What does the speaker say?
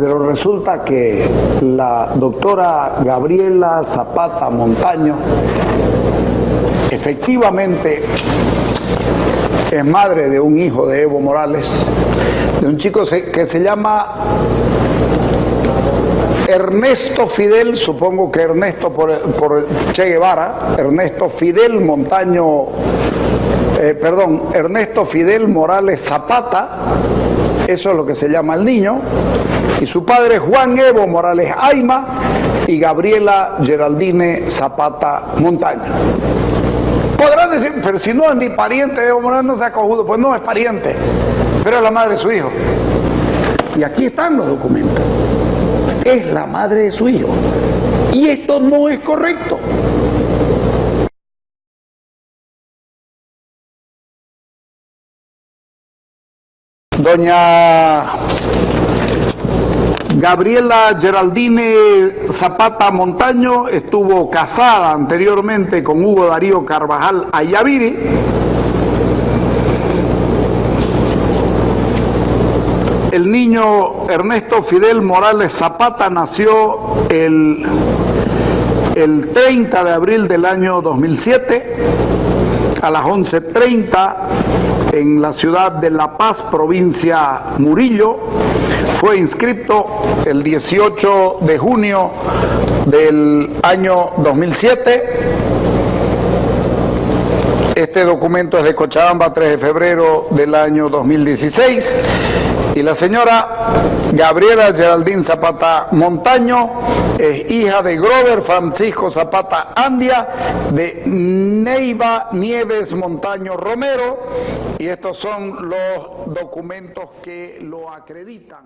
Pero resulta que la doctora Gabriela Zapata Montaño efectivamente es madre de un hijo de Evo Morales, de un chico que se llama Ernesto Fidel, supongo que Ernesto por, Che Guevara, Ernesto Fidel Montaño, eh, perdón, Ernesto Fidel Morales Zapata, eso es lo que se llama el niño, y su padre Juan Evo Morales Aima y Gabriela Geraldine Zapata Montaño. Podrán decir, pero si no es ni pariente Evo Morales, no se ha cojudo, pues no es pariente, pero es la madre de su hijo. Y aquí están los documentos es la madre de su hijo. Y esto no es correcto. Doña Gabriela Geraldine Zapata Montaño estuvo casada anteriormente con Hugo Darío Carvajal Ayaviri. El niño Ernesto Fidel Morales Zapata nació el, el 30 de abril del año 2007 a las 11.30 en la ciudad de La Paz, provincia Murillo. Fue inscrito el 18 de junio del año 2007 este documento es de Cochabamba, 3 de febrero del año 2016. Y la señora Gabriela Geraldine Zapata Montaño es hija de Grover Francisco Zapata Andia, de Neiva Nieves Montaño Romero. Y estos son los documentos que lo acreditan.